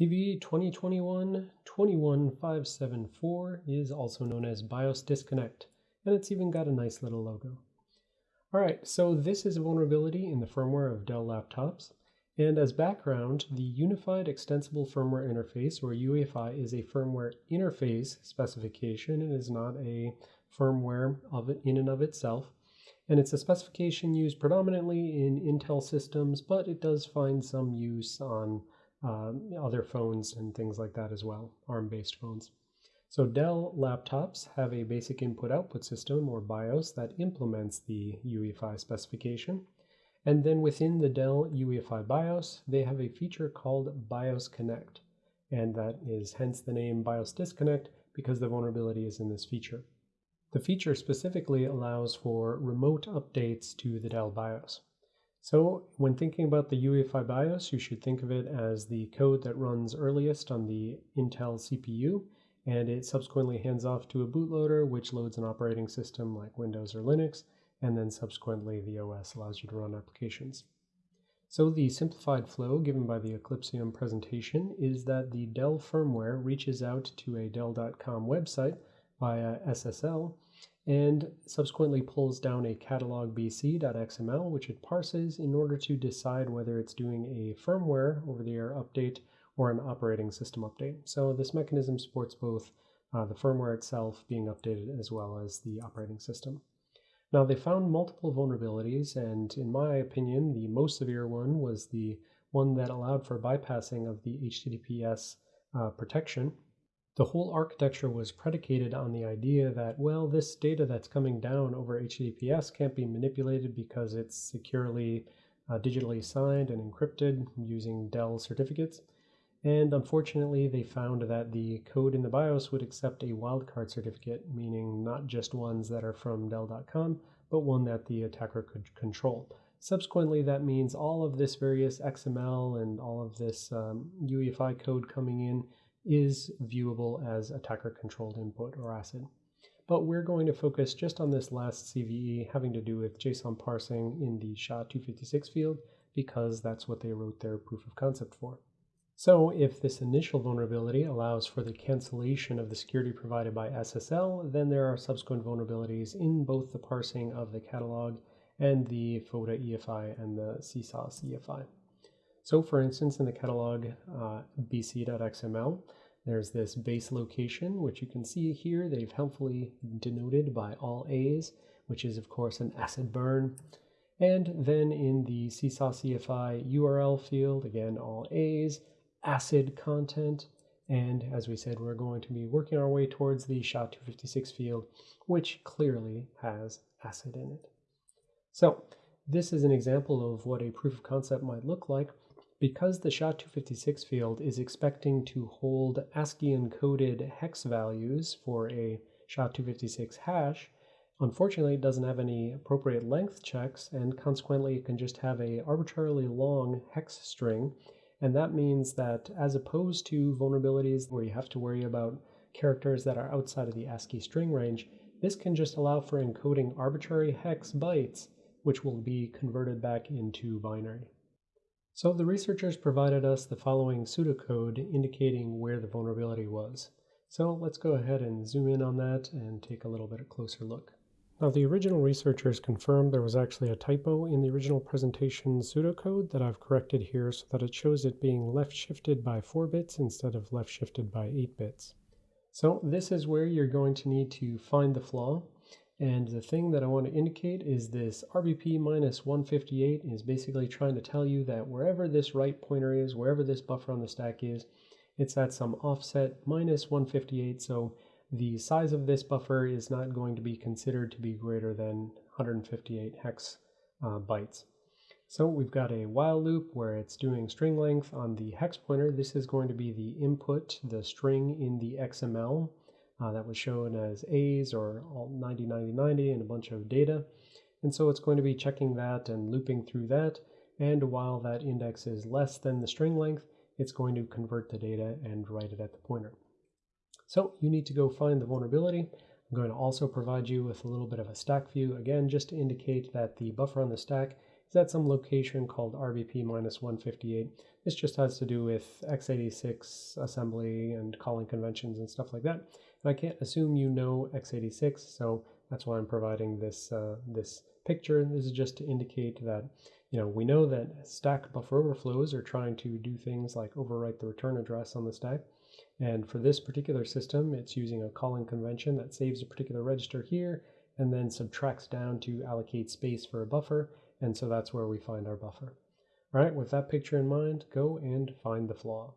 CVE 2021-21574 is also known as BIOS disconnect, and it's even got a nice little logo. All right, so this is a vulnerability in the firmware of Dell laptops. And as background, the Unified Extensible Firmware Interface, or UEFI, is a firmware interface specification. It is not a firmware of it in and of itself. And it's a specification used predominantly in Intel systems, but it does find some use on uh, other phones and things like that as well, ARM-based phones. So Dell laptops have a basic input-output system, or BIOS, that implements the UEFI specification. And then within the Dell UEFI BIOS, they have a feature called BIOS Connect. And that is hence the name BIOS Disconnect because the vulnerability is in this feature. The feature specifically allows for remote updates to the Dell BIOS. So when thinking about the UEFI BIOS, you should think of it as the code that runs earliest on the Intel CPU, and it subsequently hands off to a bootloader, which loads an operating system like Windows or Linux, and then subsequently the OS allows you to run applications. So the simplified flow given by the Eclypsium presentation is that the Dell firmware reaches out to a Dell.com website via SSL and subsequently pulls down a catalog bc.xml, which it parses in order to decide whether it's doing a firmware over-the-air update or an operating system update. So this mechanism supports both uh, the firmware itself being updated as well as the operating system. Now they found multiple vulnerabilities, and in my opinion, the most severe one was the one that allowed for bypassing of the HTTPS uh, protection the whole architecture was predicated on the idea that, well, this data that's coming down over HTTPS can't be manipulated because it's securely uh, digitally signed and encrypted using Dell certificates. And unfortunately, they found that the code in the BIOS would accept a wildcard certificate, meaning not just ones that are from Dell.com, but one that the attacker could control. Subsequently, that means all of this various XML and all of this um, UEFI code coming in is viewable as attacker-controlled input or ACID. But we're going to focus just on this last CVE having to do with JSON parsing in the SHA-256 field because that's what they wrote their proof of concept for. So if this initial vulnerability allows for the cancellation of the security provided by SSL, then there are subsequent vulnerabilities in both the parsing of the catalog and the FOTA EFI and the CSAS EFI. So for instance, in the catalog uh, bc.xml, there's this base location, which you can see here. They've helpfully denoted by all A's, which is of course an acid burn. And then in the CSAS URL field, again, all A's, acid content. And as we said, we're going to be working our way towards the SHA-256 field, which clearly has acid in it. So this is an example of what a proof of concept might look like because the SHA-256 field is expecting to hold ASCII encoded hex values for a SHA-256 hash, unfortunately it doesn't have any appropriate length checks and consequently it can just have a arbitrarily long hex string and that means that as opposed to vulnerabilities where you have to worry about characters that are outside of the ASCII string range, this can just allow for encoding arbitrary hex bytes which will be converted back into binary. So the researchers provided us the following pseudocode indicating where the vulnerability was. So let's go ahead and zoom in on that and take a little bit closer look. Now the original researchers confirmed there was actually a typo in the original presentation pseudocode that I've corrected here so that it shows it being left shifted by 4 bits instead of left shifted by 8 bits. So this is where you're going to need to find the flaw and the thing that I want to indicate is this RBP minus 158 is basically trying to tell you that wherever this right pointer is, wherever this buffer on the stack is, it's at some offset minus 158. So the size of this buffer is not going to be considered to be greater than 158 hex uh, bytes. So we've got a while loop where it's doing string length on the hex pointer. This is going to be the input, the string in the XML uh, that was shown as A's or all 90, 90, 90 and a bunch of data. And so it's going to be checking that and looping through that. And while that index is less than the string length, it's going to convert the data and write it at the pointer. So you need to go find the vulnerability. I'm going to also provide you with a little bit of a stack view, again, just to indicate that the buffer on the stack is at some location called RBP minus 158. This just has to do with x86 assembly and calling conventions and stuff like that. And I can't assume you know x86, so that's why I'm providing this, uh, this picture. This is just to indicate that you know, we know that stack buffer overflows are trying to do things like overwrite the return address on the stack. And for this particular system, it's using a calling convention that saves a particular register here and then subtracts down to allocate space for a buffer. And so that's where we find our buffer. All right, with that picture in mind, go and find the flaw.